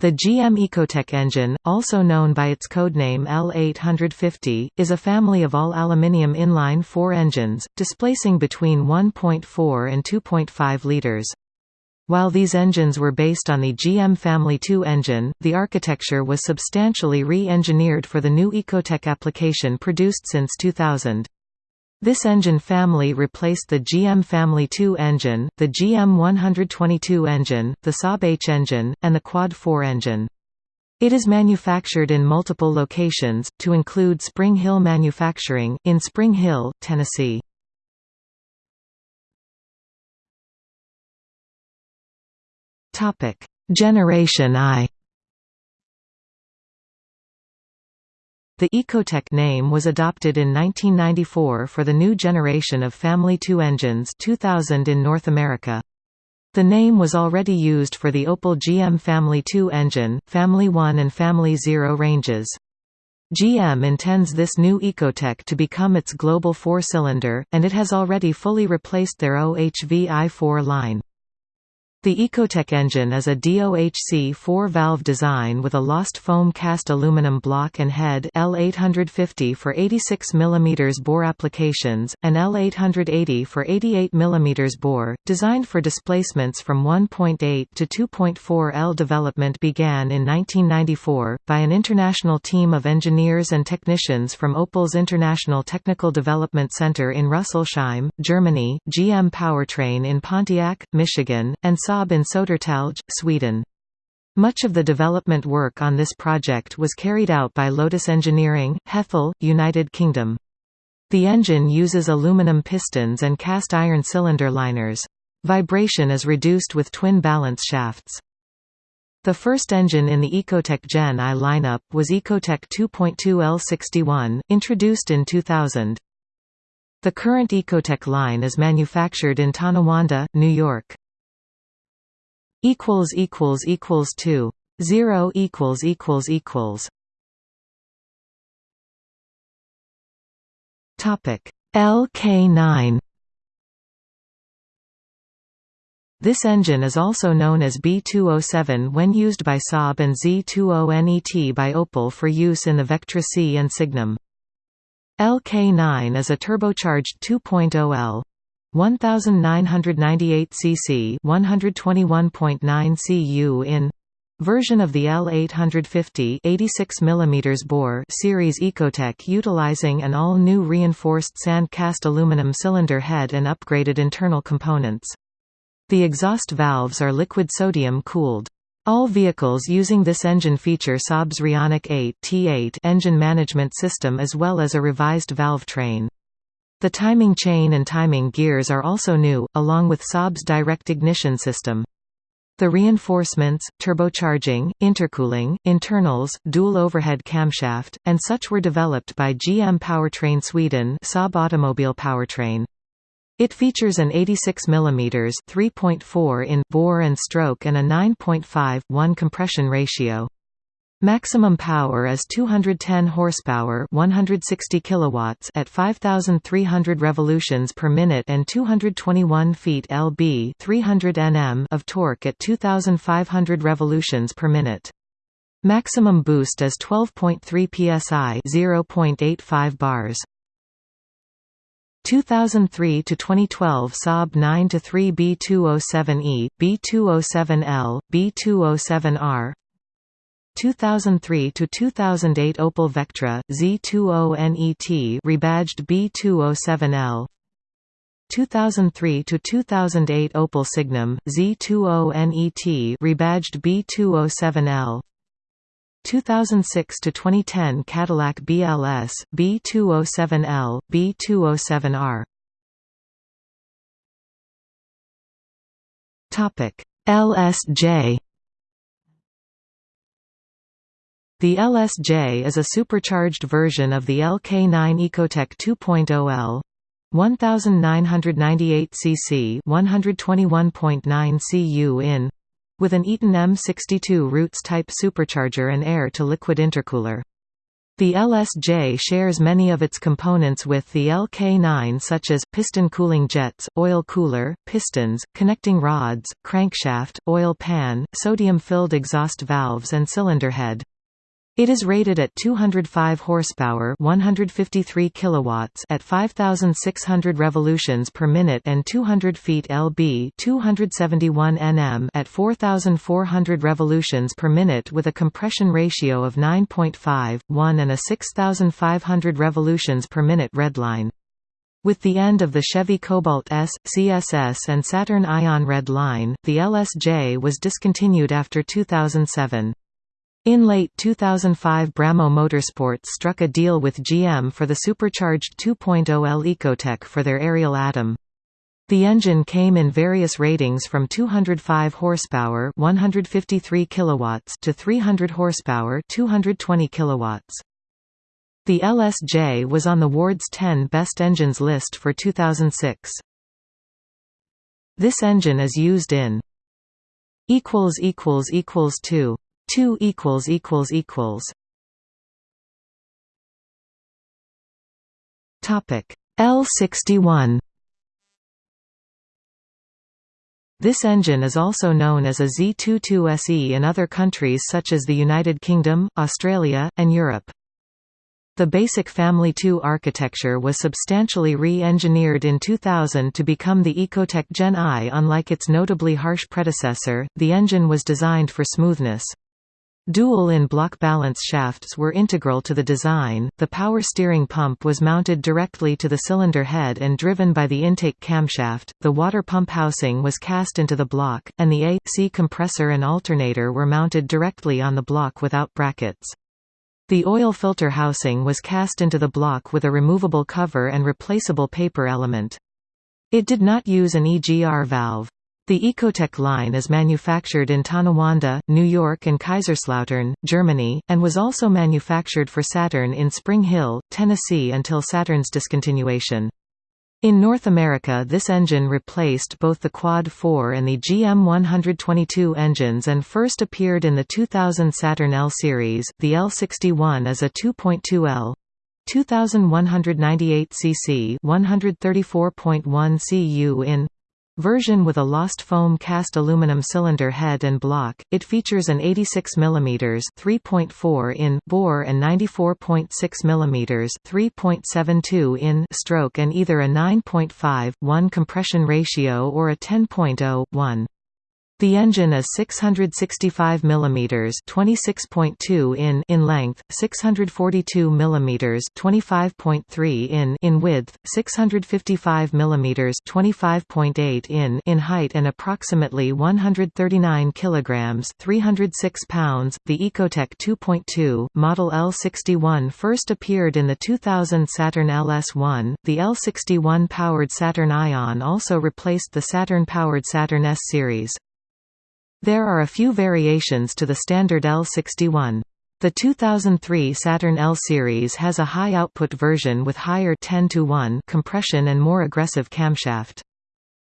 The GM Ecotec engine, also known by its codename L850, is a family of all aluminium inline-four engines, displacing between 1.4 and 2.5 liters. While these engines were based on the GM Family 2 engine, the architecture was substantially re-engineered for the new Ecotec application produced since 2000. This engine family replaced the GM Family 2 engine, the GM 122 engine, the Saab H engine, and the Quad 4 engine. It is manufactured in multiple locations, to include Spring Hill Manufacturing, in Spring Hill, Tennessee. Generation I The Ecotec name was adopted in 1994 for the new generation of Family 2 engines 2000 in North America. The name was already used for the Opel GM Family 2 engine, Family 1 and Family 0 ranges. GM intends this new Ecotec to become its global four-cylinder, and it has already fully replaced their OHV i4 line. The Ecotec engine is a DOHC four-valve design with a lost foam cast aluminum block and head L850 for 86 mm bore applications, and L880 for 88 mm bore, designed for displacements from 1.8 to 2.4 L. Development began in 1994, by an international team of engineers and technicians from Opel's International Technical Development Center in Rüsselsheim, Germany, GM Powertrain in Pontiac, Michigan, and Saab in Södertälje, Sweden. Much of the development work on this project was carried out by Lotus Engineering, Hethel, United Kingdom. The engine uses aluminum pistons and cast iron cylinder liners. Vibration is reduced with twin balance shafts. The first engine in the Ecotec Gen I lineup was Ecotec 2.2 L61, introduced in 2000. The current Ecotec line is manufactured in Tonawanda, New York equals equals equals 2 0 equals equals equals. Topic LK9 This engine is also known as B207 when used by Saab and Z20NET by Opel for use in the Vectra C and Signum. LK9 is a turbocharged 2.0 L 1998 cc 121.9 cu in version of the L850 86 mm bore series Ecotec utilizing an all-new reinforced sand cast aluminum cylinder head and upgraded internal components. The exhaust valves are liquid sodium cooled. All vehicles using this engine feature Saab's Trionic 8 T8 engine management system as well as a revised valve train. The timing chain and timing gears are also new, along with Saab's direct ignition system. The reinforcements, turbocharging, intercooling, internals, dual overhead camshaft, and such were developed by GM Powertrain Sweden Saab Automobile Powertrain. It features an 86 mm 3.4 in bore and stroke and a 9.5 1 compression ratio. Maximum power is 210 horsepower, 160 kilowatts at 5300 revolutions per minute and 221 feet lb, 300 Nm of torque at 2500 revolutions per minute. Maximum boost is 12.3 psi, 0.85 bars. 2003 to 2012 Saab 9 to 3 B207E, B207L, B207R 2003 to 2008 Opel Vectra Z20NET rebadged B207L 2003 to 2008 Opel Signum Z20NET rebadged B207L 2006 to 2010 Cadillac BLS B207L B207R Topic LSJ The LSJ is a supercharged version of the LK9 Ecotec 2.0 L 1998 cc 121.9 cu in with an Eaton M62 Roots type supercharger and air to liquid intercooler. The LSJ shares many of its components with the LK9 such as, piston cooling jets, oil cooler, pistons, connecting rods, crankshaft, oil pan, sodium-filled exhaust valves and cylinder head. It is rated at 205 horsepower, 153 kilowatts at 5600 revolutions per minute and 200 feet lb, 271 Nm at 4400 revolutions per minute with a compression ratio of 9.5, 1 and a 6500 revolutions per minute redline. With the end of the Chevy Cobalt S, CSS and Saturn Ion Red line, the LSJ was discontinued after 2007. In late 2005 Brammo Motorsports struck a deal with GM for the supercharged 2.0L Ecotec for their Ariel Atom. The engine came in various ratings from 205 horsepower, 153 kilowatts to 300 horsepower, 220 kilowatts. The LSJ was on the Ward's 10 Best Engines list for 2006. This engine is used in equals equals equals 2 2 equals equals equals Topic L61 This engine is also known as a Z22SE in other countries such as the United Kingdom, Australia, and Europe. The basic Family 2 architecture was substantially re-engineered in 2000 to become the Ecotec Gen I. Unlike its notably harsh predecessor, the engine was designed for smoothness. Dual in-block balance shafts were integral to the design, the power steering pump was mounted directly to the cylinder head and driven by the intake camshaft, the water pump housing was cast into the block, and the A.C compressor and alternator were mounted directly on the block without brackets. The oil filter housing was cast into the block with a removable cover and replaceable paper element. It did not use an EGR valve. The Ecotec line is manufactured in Tonawanda, New York and Kaiserslautern, Germany, and was also manufactured for Saturn in Spring Hill, Tennessee until Saturn's discontinuation. In North America this engine replaced both the Quad 4 and the GM 122 engines and first appeared in the 2000 Saturn L series. The L61 is a 2.2L 2198 cc 134.1 cu in Version with a lost foam cast aluminum cylinder head and block, it features an 86 mm 3.4 in bore and 94.6 mm 3.72 in stroke and either a 9.5, 1 compression ratio or a 10.0, 1. The engine is 665 mm (26.2 in) in length, 642 mm (25.3 in) in width, 655 mm (25.8 in) in height and approximately 139 kilograms (306 pounds). The Ecotec 2.2 model L61 first appeared in the 2000 Saturn LS1. The L61 powered Saturn Ion also replaced the Saturn powered Saturn S series. There are a few variations to the standard L61. The 2003 Saturn L series has a high-output version with higher 10 to 1 compression and more aggressive camshaft.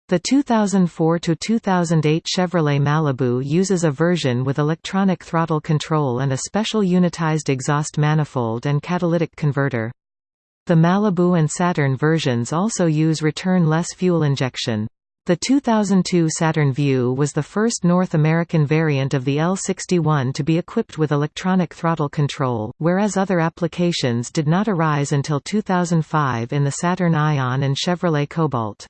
The 2004–2008 Chevrolet Malibu uses a version with electronic throttle control and a special unitized exhaust manifold and catalytic converter. The Malibu and Saturn versions also use return-less fuel injection. The 2002 Saturn Vue was the first North American variant of the L61 to be equipped with electronic throttle control, whereas other applications did not arise until 2005 in the Saturn Ion and Chevrolet Cobalt.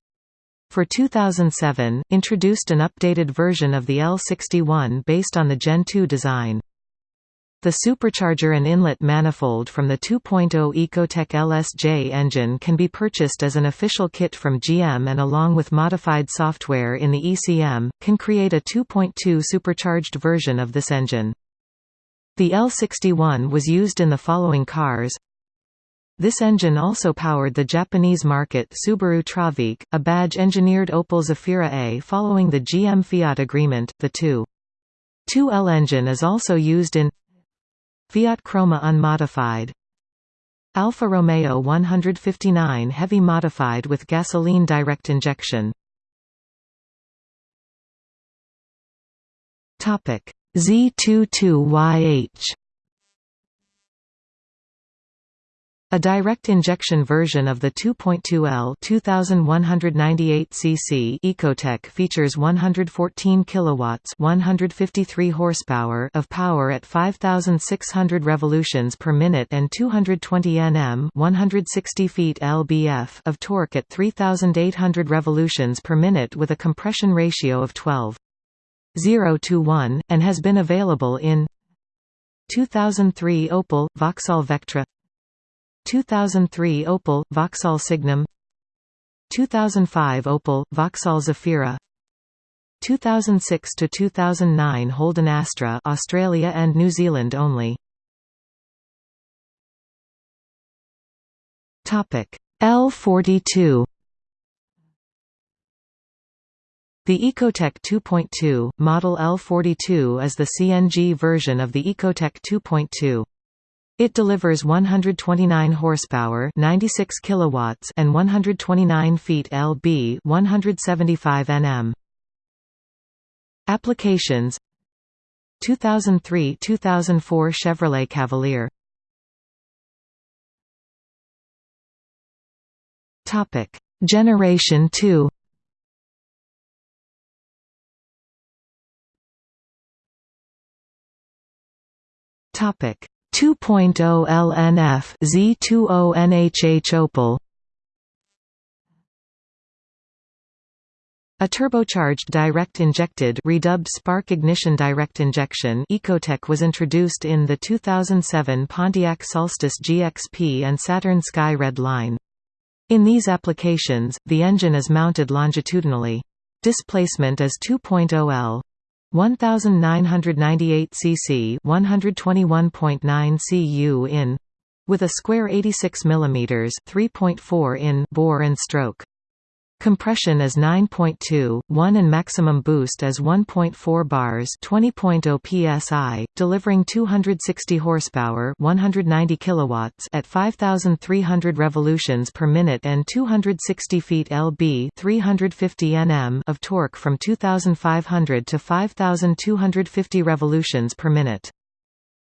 For 2007, introduced an updated version of the L61 based on the Gen 2 design. The supercharger and inlet manifold from the 2.0 Ecotec LSJ engine can be purchased as an official kit from GM and along with modified software in the ECM, can create a 2.2 supercharged version of this engine. The L61 was used in the following cars this engine also powered the Japanese market Subaru Traviq, a badge-engineered Opel Zafira A following the GM-Fiat agreement. The 2.2L engine is also used in Fiat Croma unmodified. Alfa Romeo 159 heavy modified with gasoline direct injection. Z22YH A direct injection version of the 2.2L 2198 cc Ecotec features 114 kilowatts, 153 horsepower of power at 5600 revolutions per minute and 220 Nm, 160 feet lbf of torque at 3800 revolutions per minute with a compression ratio of 12 0 to 1 and has been available in 2003 Opel Vauxhall Vectra 2003 Opel, Vauxhall Signum. 2005 Opel, Vauxhall Zafira. 2006–2009 Holden Astra Australia and New Zealand only. L42 The Ecotec 2.2, model L42 is the CNG version of the Ecotec 2.2. It delivers 129 horsepower, 96 kilowatts, and 129 feet lb, 175 Nm. Applications. 2003–2004 Chevrolet Cavalier. Topic: Generation 2 Topic 2.0 LNF Z20 NHH Opel A turbocharged direct injected redubbed spark ignition direct injection Ecotec was introduced in the 2007 Pontiac Solstice GXP and Saturn Sky Red line. In these applications, the engine is mounted longitudinally. Displacement is 2.0 L. 1998 cc 121.9 cu in with a square 86 mm 3.4 in bore and stroke Compression is 9.2, 1 and maximum boost is 1.4 bars 20.0 psi, delivering 260 horsepower 190 kilowatts at 5,300 revolutions per minute and 260 feet lb 350 nm of torque from 2,500 to 5,250 revolutions per minute.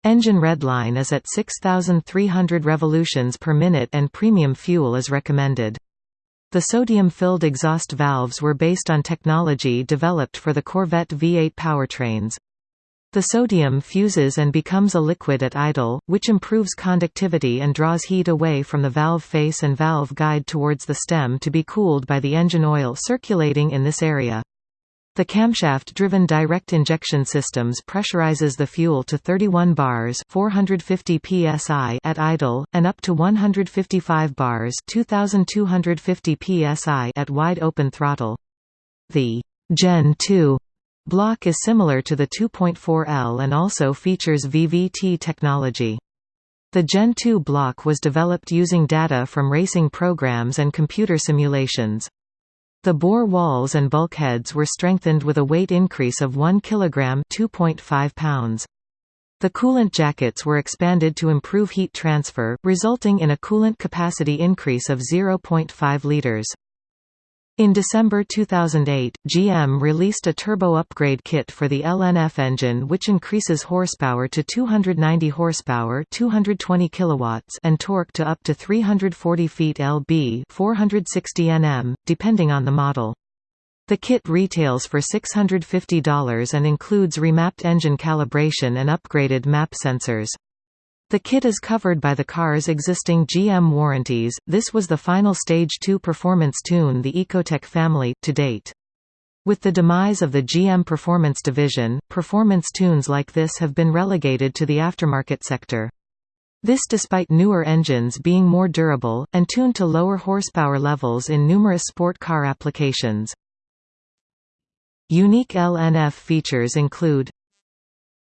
Engine redline is at 6,300 revolutions per minute and premium fuel is recommended. The sodium-filled exhaust valves were based on technology developed for the Corvette V8 powertrains. The sodium fuses and becomes a liquid at idle, which improves conductivity and draws heat away from the valve face and valve guide towards the stem to be cooled by the engine oil circulating in this area. The camshaft-driven direct injection systems pressurizes the fuel to 31 bars 450 psi at idle, and up to 155 bars 2250 psi at wide open throttle. The Gen 2 block is similar to the 2.4L and also features VVT technology. The Gen 2 block was developed using data from racing programs and computer simulations. The bore walls and bulkheads were strengthened with a weight increase of 1 kg 2.5 pounds. The coolant jackets were expanded to improve heat transfer, resulting in a coolant capacity increase of 0.5 litres. In December 2008, GM released a turbo upgrade kit for the LNF engine which increases horsepower to 290 horsepower 220 kilowatts and torque to up to 340 feet lb 460 Nm, depending on the model. The kit retails for $650 and includes remapped engine calibration and upgraded map sensors. The kit is covered by the car's existing GM warranties. This was the final Stage 2 performance tune the Ecotec family, to date. With the demise of the GM Performance division, performance tunes like this have been relegated to the aftermarket sector. This despite newer engines being more durable, and tuned to lower horsepower levels in numerous sport car applications. Unique LNF features include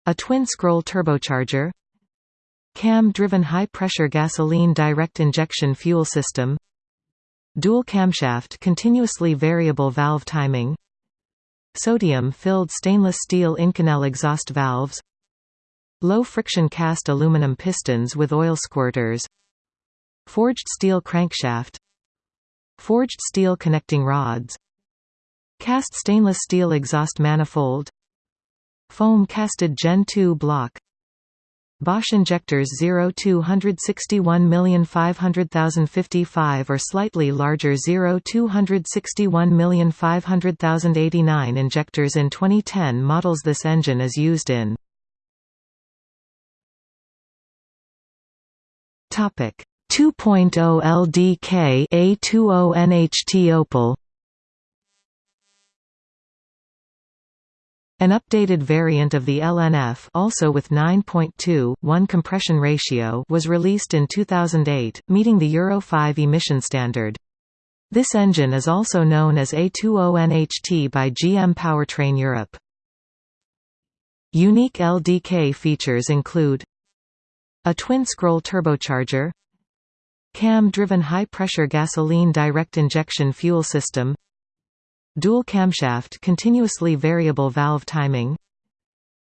a twin-scroll turbocharger Cam-driven high-pressure gasoline direct injection fuel system Dual camshaft continuously variable valve timing Sodium-filled stainless steel Inconel exhaust valves Low-friction cast aluminum pistons with oil squirters Forged steel crankshaft Forged steel connecting rods Cast stainless steel exhaust manifold Foam casted Gen 2 block Bosch injectors 0 261500055 or slightly larger 0 261500089 injectors in 2010 models This engine is used in. Topic 2.0 LDK A20 NHT Opel An updated variant of the LNF also with 9.2, compression ratio was released in 2008, meeting the Euro 5 emission standard. This engine is also known as A20NHT by GM Powertrain Europe. Unique LDK features include a twin-scroll turbocharger cam-driven high-pressure gasoline direct injection fuel system Dual camshaft continuously variable valve timing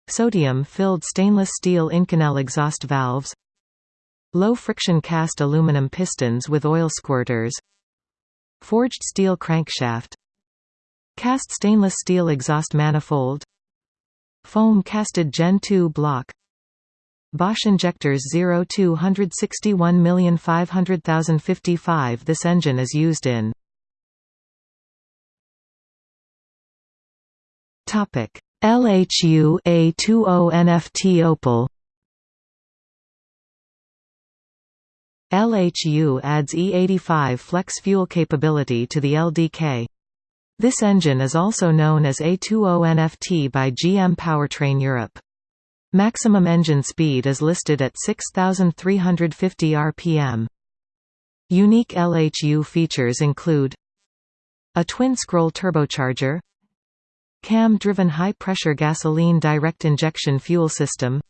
Sodium-filled stainless steel Inconel exhaust valves Low-friction cast aluminum pistons with oil squirters Forged steel crankshaft Cast stainless steel exhaust manifold Foam casted Gen 2 block Bosch injectors 0 261500055 This engine is used in Topic: LHU A20 NFT Opel. LHU adds E85 flex fuel capability to the LDK. This engine is also known as A20 NFT by GM Powertrain Europe. Maximum engine speed is listed at 6,350 rpm. Unique LHU features include a twin-scroll turbocharger Cam-driven high-pressure gasoline direct injection fuel system.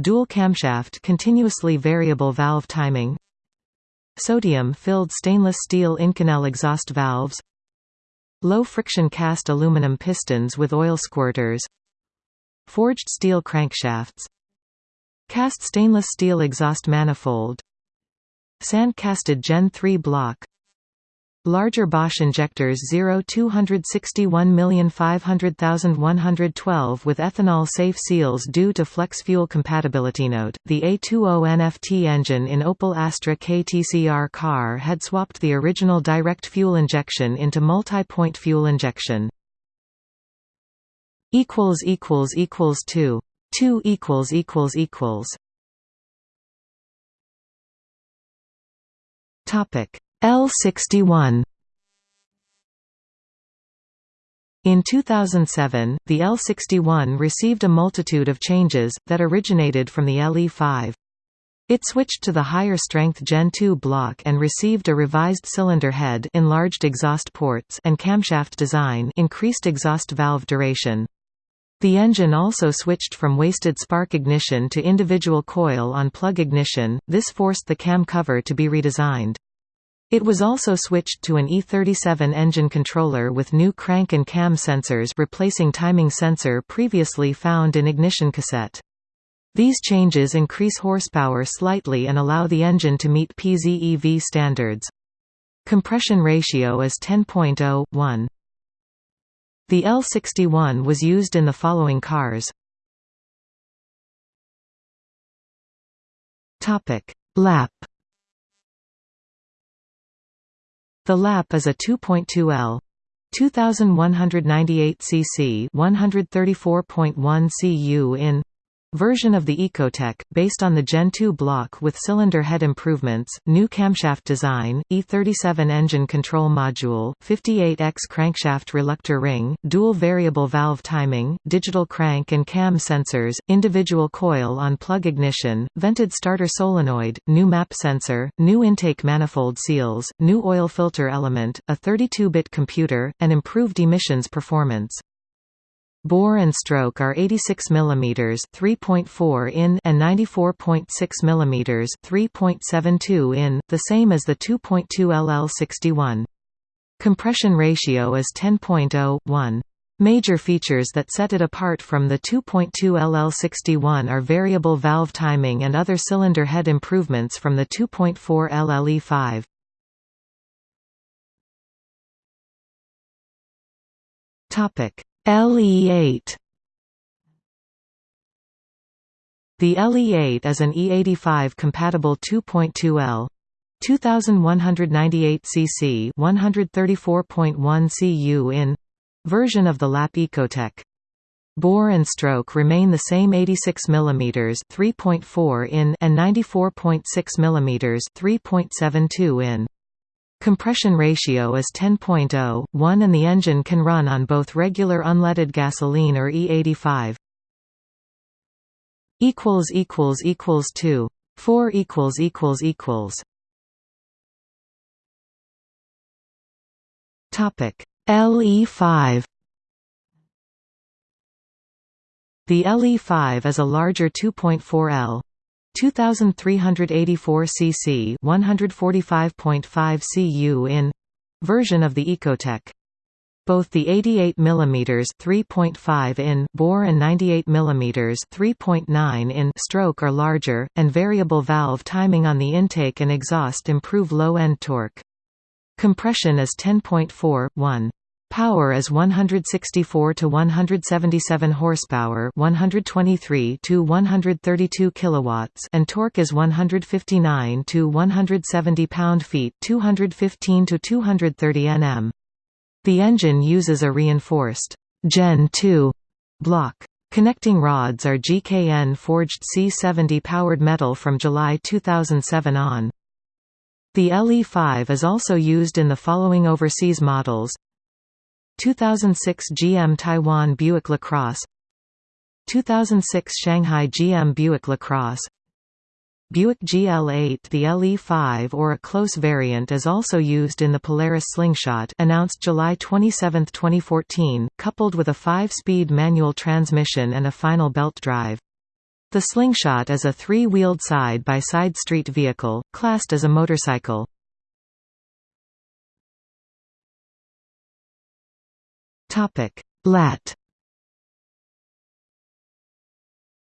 Dual camshaft continuously variable valve timing. Sodium-filled stainless steel Inconel exhaust valves. Low-friction cast aluminum pistons with oil squirters. Forged steel crankshafts. Cast stainless steel exhaust manifold. Sand-casted Gen 3 block Larger Bosch injectors 0 261500112 with ethanol safe seals due to flex fuel compatibility. Note: The A20 NFT engine in Opel Astra KTCR car had swapped the original direct fuel injection into multi-point fuel injection. equals equals equals 2 2 equals equals equals Topic L61 In 2007, the L61 received a multitude of changes, that originated from the LE5. It switched to the higher-strength Gen 2 block and received a revised cylinder head enlarged exhaust ports and camshaft design increased exhaust valve duration. The engine also switched from wasted spark ignition to individual coil-on-plug ignition, this forced the cam cover to be redesigned. It was also switched to an E37 engine controller with new crank and cam sensors replacing timing sensor previously found in ignition cassette. These changes increase horsepower slightly and allow the engine to meet PZEV standards. Compression ratio is 10.0, The L61 was used in the following cars. Lap The lap is a 2.2L 2198 cc 134.1 cu in version of the Ecotec, based on the Gen 2 block with cylinder head improvements, new camshaft design, E37 engine control module, 58X crankshaft reluctor ring, dual variable valve timing, digital crank and cam sensors, individual coil on plug ignition, vented starter solenoid, new map sensor, new intake manifold seals, new oil filter element, a 32-bit computer, and improved emissions performance. Bore and stroke are 86 mm 3.4 in and 94.6 mm 3.72 in, the same as the 2.2 LL61. Compression ratio is 10.0, Major features that set it apart from the 2.2 LL61 are variable valve timing and other cylinder head improvements from the 2.4 LLE5. Topic: LE8 The LE8 is an E85 compatible 2.2L 2198 cc 134.1 cu in version of the lap Ecotec. Bore and stroke remain the same 86 mm 3.4 in and 94.6 mm 3.72 in. Compression ratio is 10.0, and the engine can run on both regular unleaded gasoline or E85 equals equals equals 2 4 equals equals equals. Topic. LE5 The LE5 is a larger 2.4L 2384 cc 145.5 cu in version of the Ecotec both the 88 mm 3.5 in bore and 98 mm 3.9 in stroke are larger, and variable valve timing on the intake and exhaust improve low-end torque. Compression is 10.4, 1. Power is 164 to 177 horsepower, 123 to 132 kilowatts, and torque is 159 to 170 pound-feet, 215 to 230 Nm. The engine uses a reinforced Gen 2 block. Connecting rods are GKN forged C70 powdered metal from July 2007 on. The LE5 is also used in the following overseas models 2006 GM Taiwan Buick LaCrosse 2006 Shanghai GM Buick LaCrosse Buick GL8 The LE5 or a close variant is also used in the Polaris Slingshot announced July 27, 2014, coupled with a 5-speed manual transmission and a final belt drive. The Slingshot is a three-wheeled side-by-side street vehicle, classed as a motorcycle. Lat.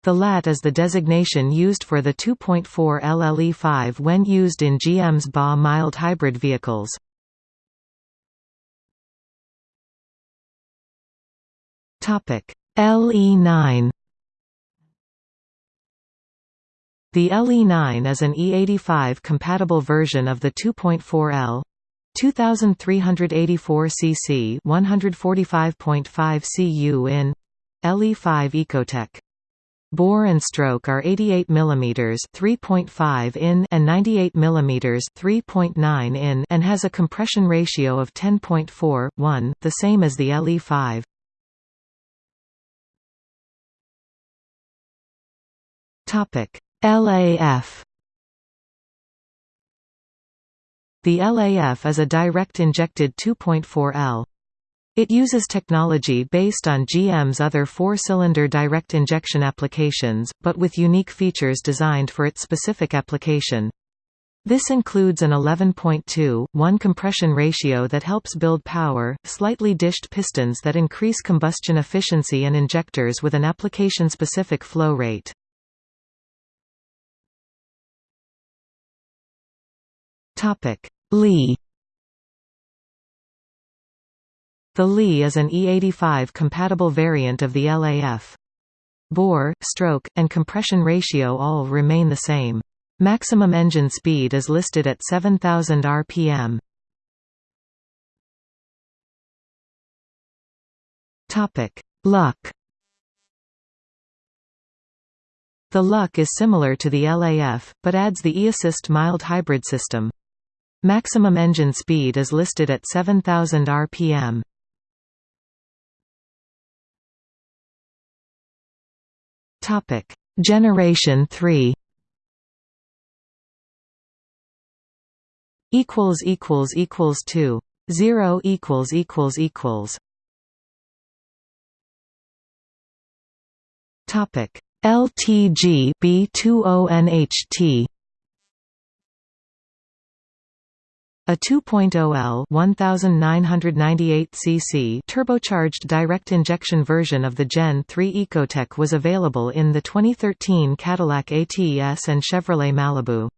The LAT is the designation used for the 2.4 LLE5 when used in GM's BA mild hybrid vehicles. Topic: LE9 The LE9 is an E85 compatible version of the 2.4L 2384 cc 145.5 cu in LE5 Ecotec Bore and stroke are 88 mm 3.5 in and 98 mm 3.9 in and has a compression ratio of 10.4 1, the same as the LE5. Topic: LAF The LAF is a direct injected 2.4L it uses technology based on GM's other four-cylinder direct injection applications, but with unique features designed for its specific application. This includes an 11.2:1 compression ratio that helps build power, slightly dished pistons that increase combustion efficiency and injectors with an application-specific flow rate. Li the Li is an E85 compatible variant of the LAF. Bore, stroke, and compression ratio all remain the same. Maximum engine speed is listed at 7000 rpm. Topic: LUK. The LUK is similar to the LAF, but adds the eAssist mild hybrid system. Maximum engine speed is listed at 7000 rpm. Topic: Generation 3 equals equals equals 2 0 equals equals equals. Topic. LTG B20NHT A 2.0L 1998 cc turbocharged direct injection version of the Gen 3 Ecotec was available in the 2013 Cadillac ATS and Chevrolet Malibu.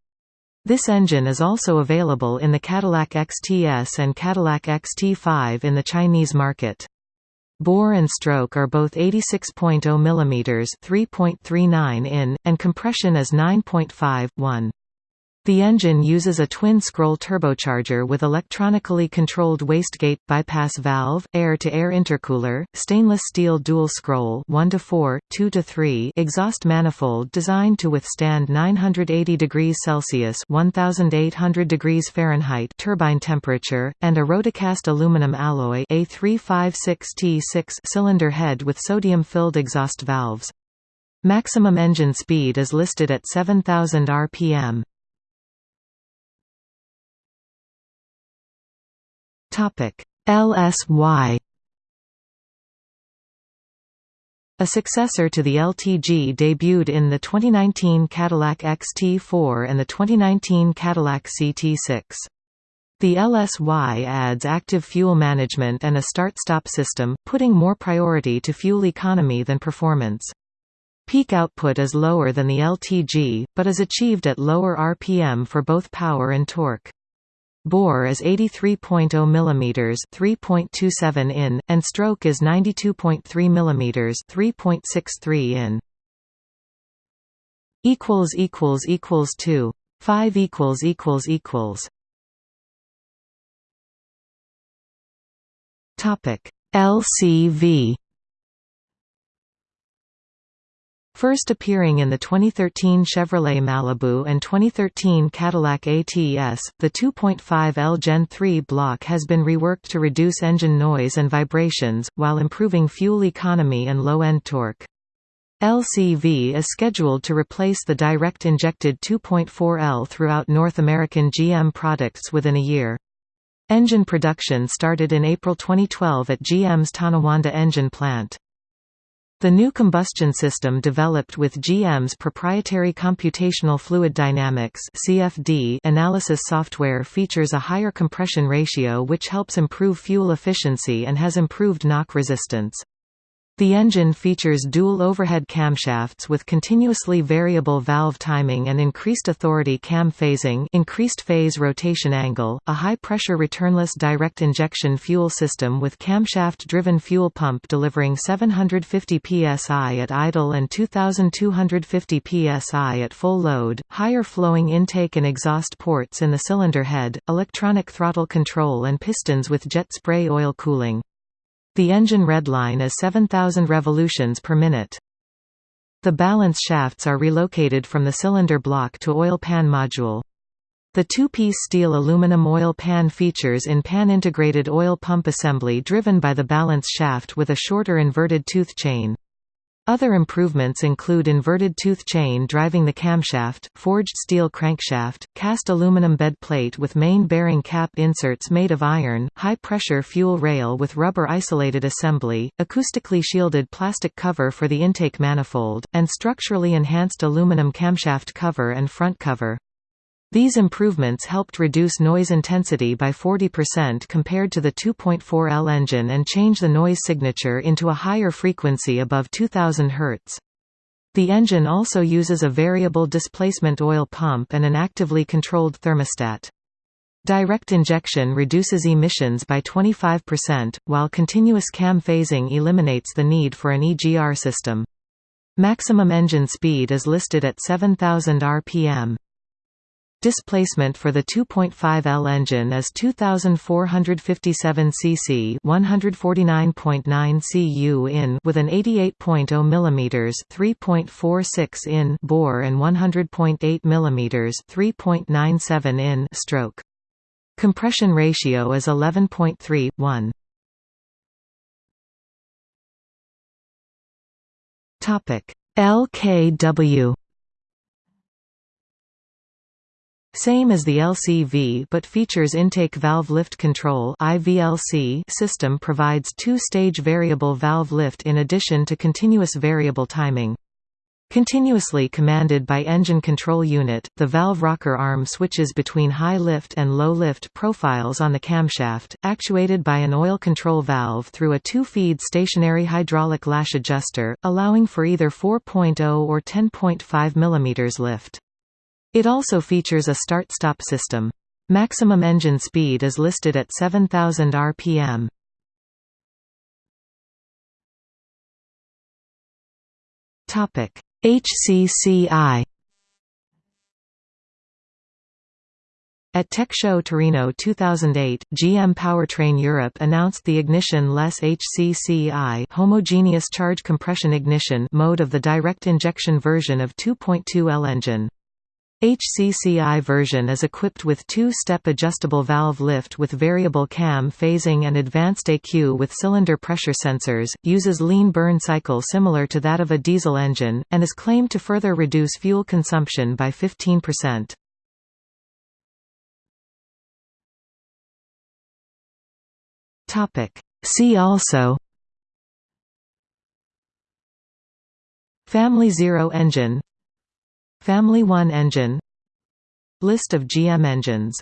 This engine is also available in the Cadillac XTS and Cadillac XT5 in the Chinese market. Bore and stroke are both 86.0 mm 3.39 in, and compression is 9.5, 1. The engine uses a twin-scroll turbocharger with electronically controlled wastegate, bypass valve, air-to-air -air intercooler, stainless steel dual-scroll 1 to 4, 2 to 3 exhaust manifold designed to withstand 980 degrees Celsius (1800 degrees Fahrenheit) turbine temperature, and a rotocast aluminum alloy A356T6 cylinder head with sodium-filled exhaust valves. Maximum engine speed is listed at 7000 rpm. LSY A successor to the LTG debuted in the 2019 Cadillac XT4 and the 2019 Cadillac CT6. The LSY adds active fuel management and a start-stop system, putting more priority to fuel economy than performance. Peak output is lower than the LTG, but is achieved at lower RPM for both power and torque. Bore is 83.0 mm 3.27 in, and stroke is 92.3 mm 3.63 in. equals equals equals 2 5 equals equals equals. Topic LCV First appearing in the 2013 Chevrolet Malibu and 2013 Cadillac ATS, the 2.5L Gen 3 block has been reworked to reduce engine noise and vibrations, while improving fuel economy and low-end torque. LCV is scheduled to replace the direct injected 2.4L throughout North American GM products within a year. Engine production started in April 2012 at GM's Tonawanda engine plant. The new combustion system developed with GM's proprietary computational fluid dynamics (CFD) analysis software features a higher compression ratio which helps improve fuel efficiency and has improved knock resistance. The engine features dual overhead camshafts with continuously variable valve timing and increased authority cam phasing increased phase rotation angle, a high-pressure returnless direct injection fuel system with camshaft-driven fuel pump delivering 750 psi at idle and 2250 psi at full load, higher flowing intake and exhaust ports in the cylinder head, electronic throttle control and pistons with jet spray oil cooling. The engine redline is 7,000 revolutions per minute. The balance shafts are relocated from the cylinder block to oil pan module. The two-piece steel aluminum oil pan features in pan integrated oil pump assembly driven by the balance shaft with a shorter inverted tooth chain. Other improvements include inverted tooth chain driving the camshaft, forged steel crankshaft, cast aluminum bed plate with main bearing cap inserts made of iron, high-pressure fuel rail with rubber isolated assembly, acoustically shielded plastic cover for the intake manifold, and structurally enhanced aluminum camshaft cover and front cover. These improvements helped reduce noise intensity by 40% compared to the 2.4L engine and change the noise signature into a higher frequency above 2000 Hz. The engine also uses a variable displacement oil pump and an actively controlled thermostat. Direct injection reduces emissions by 25%, while continuous cam phasing eliminates the need for an EGR system. Maximum engine speed is listed at 7000 rpm. Displacement for the 2.5L engine is 2457 cc, 149.9 cu in with an 88.0 mm 3.46 in bore and 100.8 mm 3.97 in stroke. Compression ratio is 11.3 1. Topic LKW Same as the LCV but features intake valve lift control system provides two-stage variable valve lift in addition to continuous variable timing. Continuously commanded by engine control unit, the valve rocker arm switches between high lift and low lift profiles on the camshaft, actuated by an oil control valve through a two-feed stationary hydraulic lash adjuster, allowing for either 4.0 or 10.5 mm lift. It also features a start-stop system. Maximum engine speed is listed at 7,000 rpm. Topic: HCCI. At Tech Show Torino 2008, GM Powertrain Europe announced the ignition-less HCCI homogeneous charge compression ignition mode of the direct injection version of 2.2L engine. HCCI version is equipped with two-step adjustable valve lift with variable cam phasing and advanced AQ with cylinder pressure sensors, uses lean burn cycle similar to that of a diesel engine, and is claimed to further reduce fuel consumption by 15%. Topic. See also Family Zero engine Family 1 engine. List of GM engines